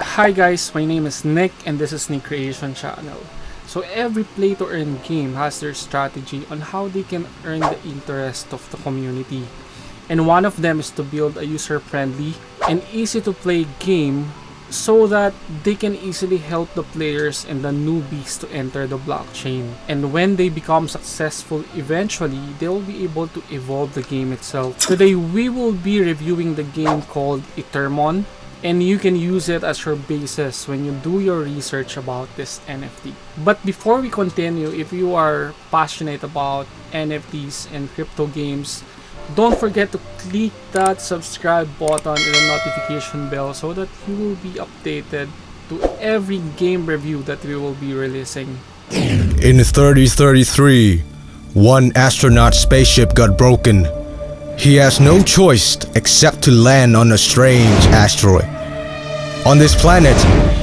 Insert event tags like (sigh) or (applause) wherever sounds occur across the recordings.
Hi guys, my name is Nick and this is Nick Creation Channel. So every play to earn game has their strategy on how they can earn the interest of the community. And one of them is to build a user-friendly and easy to play game so that they can easily help the players and the newbies to enter the blockchain. And when they become successful eventually, they'll be able to evolve the game itself. Today we will be reviewing the game called Ethermon and you can use it as your basis when you do your research about this NFT. But before we continue, if you are passionate about NFTs and crypto games, don't forget to click that subscribe button and the notification bell so that you will be updated to every game review that we will be releasing. In 3033, one astronaut spaceship got broken. He has no choice except to land on a strange asteroid. On this planet,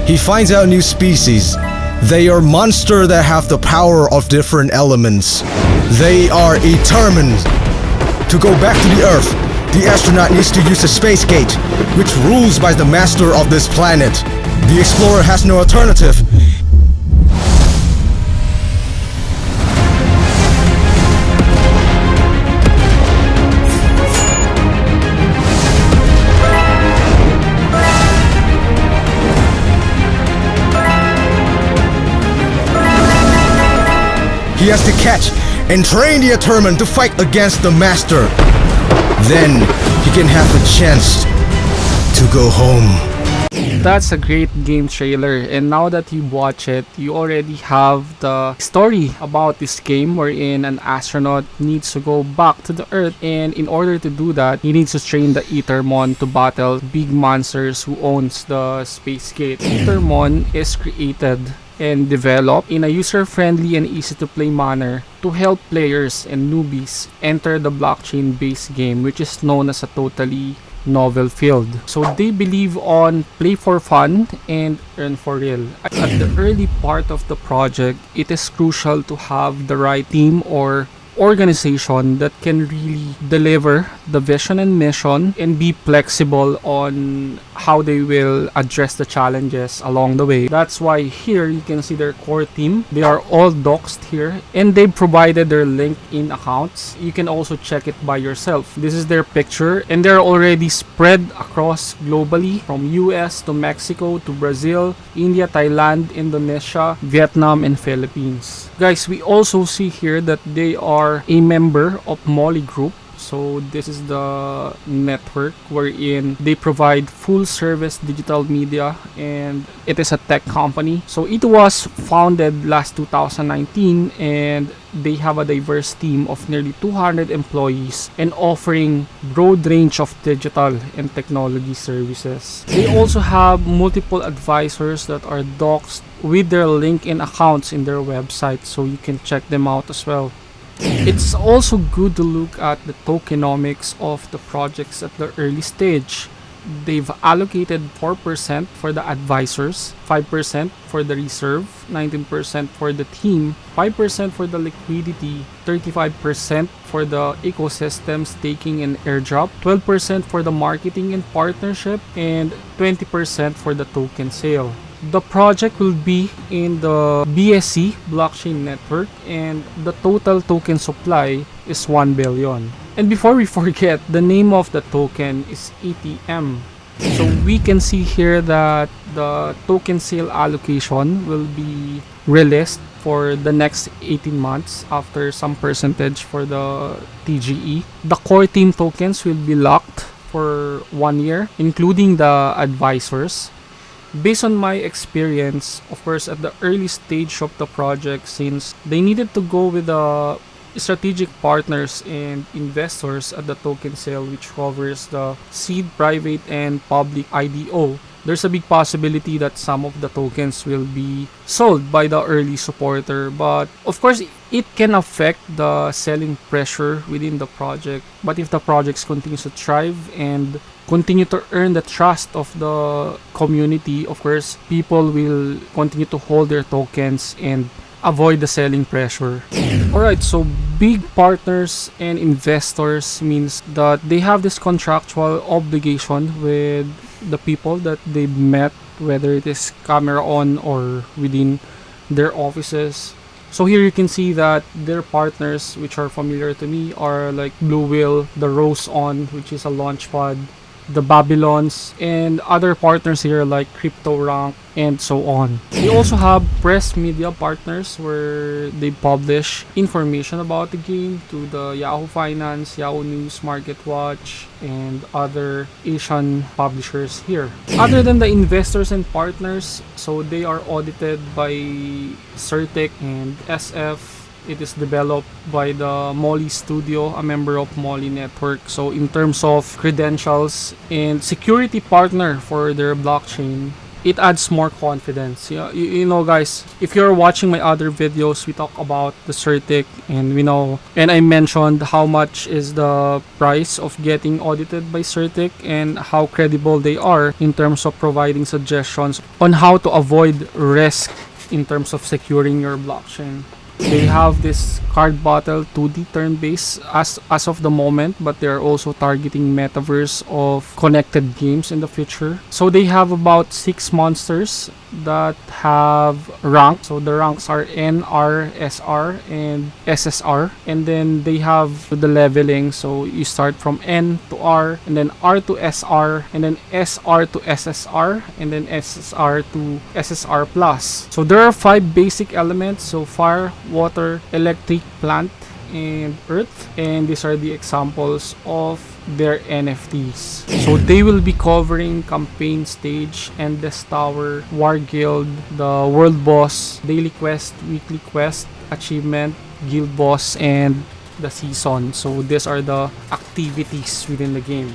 he finds out new species. They are monsters that have the power of different elements. They are determined to go back to the Earth. The astronaut needs to use a space gate, which rules by the master of this planet. The explorer has no alternative. Catch and train the Ethermon to fight against the Master. Then he can have a chance to go home. That's a great game trailer and now that you watch it, you already have the story about this game wherein an astronaut needs to go back to the earth and in order to do that, he needs to train the Ethermon to battle big monsters who owns the space gate. Ethermon is created and developed in a user-friendly and easy-to-play manner to help players and newbies enter the blockchain-based game which is known as a totally novel field. So they believe on play for fun and earn for real. At the early part of the project, it is crucial to have the right team or organization that can really deliver the vision and mission and be flexible on how they will address the challenges along the way. That's why here you can see their core team. They are all doxed here and they provided their LinkedIn accounts. You can also check it by yourself. This is their picture and they're already spread across globally from US to Mexico to Brazil, India, Thailand, Indonesia, Vietnam, and Philippines. Guys, we also see here that they are a member of Molly Group so this is the network wherein they provide full service digital media and it is a tech company. So it was founded last 2019 and they have a diverse team of nearly 200 employees and offering broad range of digital and technology services. They also have multiple advisors that are doxed with their LinkedIn accounts in their website so you can check them out as well. It's also good to look at the tokenomics of the projects at the early stage. They've allocated 4% for the advisors, 5% for the reserve, 19% for the team, 5% for the liquidity, 35% for the ecosystem staking and airdrop, 12% for the marketing and partnership, and 20% for the token sale. The project will be in the BSC blockchain network and the total token supply is 1 billion. And before we (laughs) forget, the name of the token is ETM. So we can see here that the token sale allocation will be released for the next 18 months after some percentage for the TGE. The core team tokens will be locked for one year, including the advisors based on my experience, of course, at the early stage of the project, since they needed to go with the strategic partners and investors at the token sale, which covers the seed, private, and public IDO, there's a big possibility that some of the tokens will be sold by the early supporter. But of course, it can affect the selling pressure within the project. But if the projects continues to thrive and continue to earn the trust of the community, of course, people will continue to hold their tokens and avoid the selling pressure. Alright, so big partners and investors means that they have this contractual obligation with the people that they met whether it is camera on or within their offices. So here you can see that their partners, which are familiar to me, are like Blue Whale, the Rose On, which is a launch pod, the Babylons, and other partners here like CryptoRank and so on. We also have press media partners where they publish information about the game to the Yahoo Finance, Yahoo News, MarketWatch, and other Asian publishers here. Other than the investors and partners, so they are audited by CertiK and SF it is developed by the Molly Studio, a member of Molly Network. So in terms of credentials and security partner for their blockchain, it adds more confidence. Yeah, you, you know guys, if you're watching my other videos, we talk about the CertiK and we know and I mentioned how much is the price of getting audited by CertiK and how credible they are in terms of providing suggestions on how to avoid risk in terms of securing your blockchain they have this card battle 2D turn-based as as of the moment but they're also targeting metaverse of connected games in the future. So they have about six monsters that have rank. So the ranks are N R S R and SSR and then they have the leveling. So you start from N to R and then R to SR and then SR to SSR and then SSR to SSR plus. So there are five basic elements. So fire water, electric, plant, and earth. And these are the examples of their NFTs. So they will be covering campaign stage, endless tower, war guild, the world boss, daily quest, weekly quest, achievement, guild boss, and the season. So these are the activities within the game.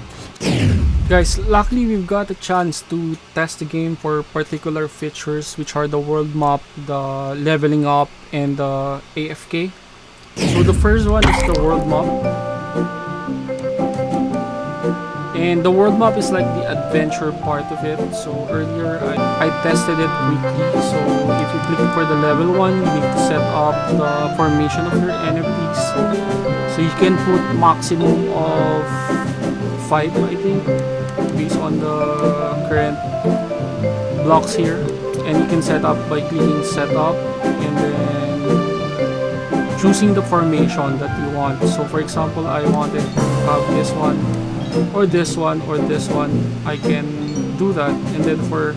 Guys, luckily we've got a chance to test the game for particular features which are the world map, the leveling up, and the AFK. So the first one is the world map. And the world map is like the adventure part of it. So earlier I, I tested it weekly. So if you click for the level 1, you need to set up the formation of your enemies. So you can put maximum of 5 I think based on the current blocks here and you can set up by clicking setup and then choosing the formation that you want. So for example I wanted to have this one or this one or this one. I can do that. And then for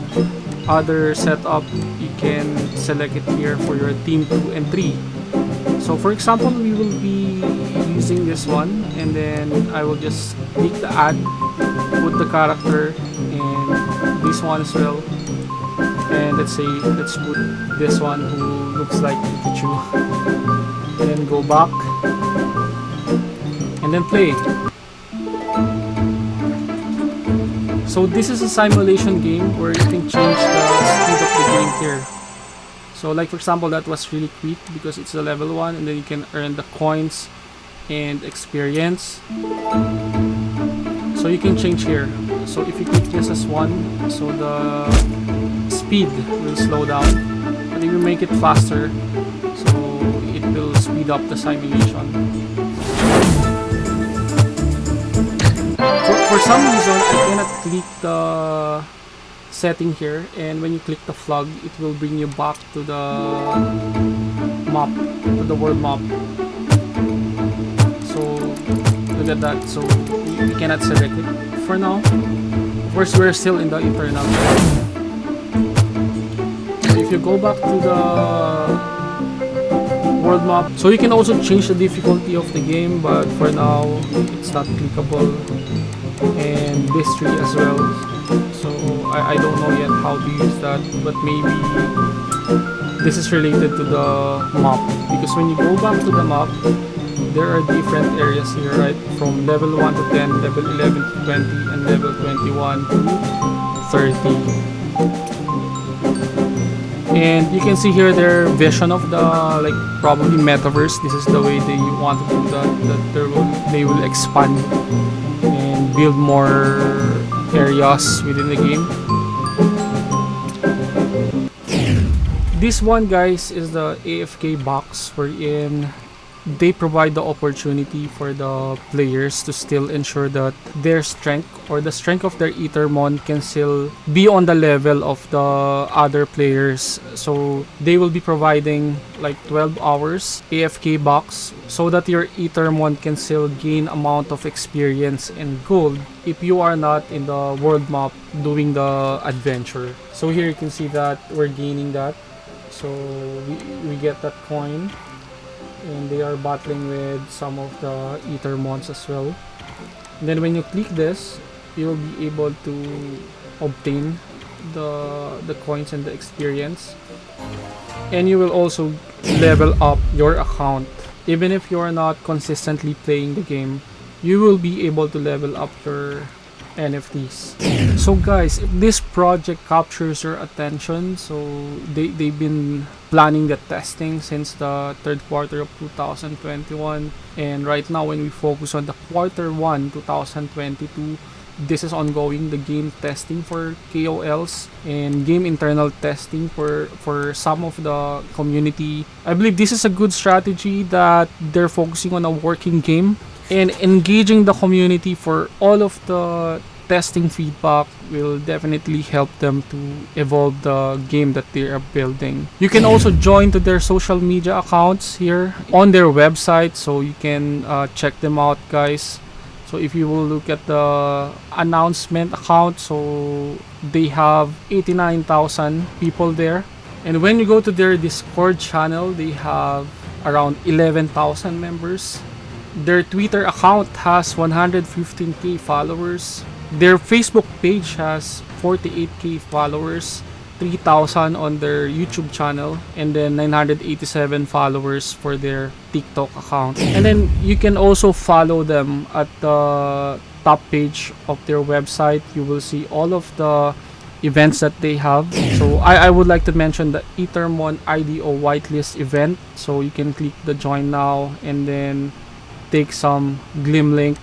other setup you can select it here for your team 2 and 3 so for example we will be using this one. And then I will just click the add put the character and this one as well. And let's say let's put this one who looks like Pikachu (laughs) then go back. And then play. So this is a simulation game where you can change the speed of the game here. So like for example that was really quick because it's a level 1 and then you can earn the coins and experience. So you can change here. So if you click this as 1 so the speed will slow down. But if you make it faster speed up the simulation. For, for some reason I cannot click the setting here and when you click the flag it will bring you back to the map to the world map. So look at that. So we, we cannot select it. For now of course we're still in the internal. If you go back to the world map. So you can also change the difficulty of the game but for now it's not clickable. And this tree as well. So I, I don't know yet how to use that but maybe this is related to the map. Because when you go back to the map there are different areas here right? From level 1 to 10 level 11 to 20 and level 21 to 30 and you can see here their vision of the like probably metaverse this is the way they want to do that that will, they will expand and build more areas within the game. This one guys is the AFK box wherein they provide the opportunity for the players to still ensure that their strength or the strength of their Ethermon can still be on the level of the other players. So they will be providing like 12 hours AFK box so that your Ethermon can still gain amount of experience and gold if you are not in the world map doing the adventure. So here you can see that we're gaining that. So we, we get that coin and they are battling with some of the Ethermons as well. And then when you click this, you'll be able to obtain the the coins and the experience. And you will also level up your account. Even if you are not consistently playing the game, you will be able to level up your NFTs. So guys, this project captures your attention, so they, they've been planning the testing since the third quarter of 2021 and right now when we focus on the quarter 1 2022 this is ongoing the game testing for KOLs and game internal testing for for some of the community. I believe this is a good strategy that they're focusing on a working game and engaging the community for all of the testing feedback will definitely help them to evolve the game that they are building. You can also join to their social media accounts here on their website so you can uh, check them out guys. So if you will look at the announcement account, so they have 89,000 people there. And when you go to their Discord channel, they have around 11,000 members. Their Twitter account has 115k followers. Their Facebook page has 48k followers, 3,000 on their YouTube channel, and then 987 followers for their TikTok account. And then you can also follow them at the top page of their website. You will see all of the events that they have. So I, I would like to mention the Ethermon IDO whitelist event. So you can click the join now and then take some Gleam link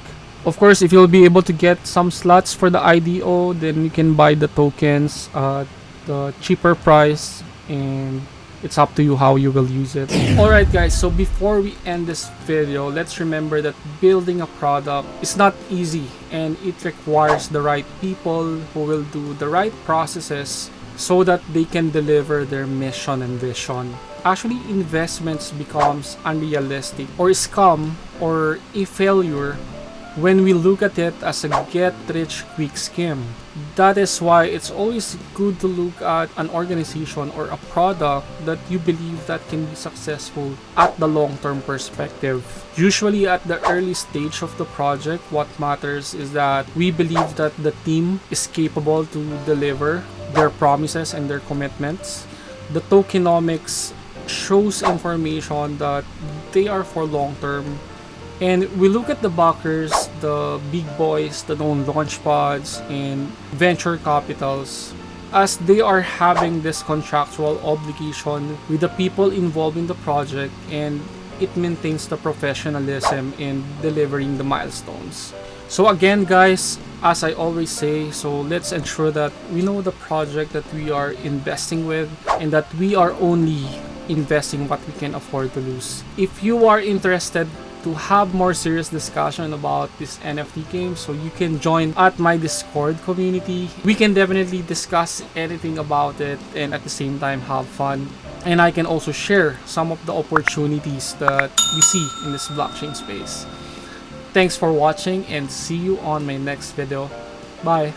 of course, if you'll be able to get some slots for the IDO, then you can buy the tokens at the cheaper price and it's up to you how you will use it. (clears throat) Alright guys, so before we end this video, let's remember that building a product is not easy and it requires the right people who will do the right processes so that they can deliver their mission and vision. Actually, investments becomes unrealistic or scam or a failure when we look at it as a get-rich-quick scheme. That is why it's always good to look at an organization or a product that you believe that can be successful at the long-term perspective. Usually at the early stage of the project, what matters is that we believe that the team is capable to deliver their promises and their commitments. The tokenomics shows information that they are for long-term and we look at the backers, the big boys, the known launch pods, and venture capitals as they are having this contractual obligation with the people involved in the project and it maintains the professionalism in delivering the milestones. So again guys, as I always say, so let's ensure that we know the project that we are investing with and that we are only investing what we can afford to lose. If you are interested to have more serious discussion about this NFT game so you can join at my discord community. We can definitely discuss anything about it and at the same time have fun. And I can also share some of the opportunities that we see in this blockchain space. Thanks for watching and see you on my next video. Bye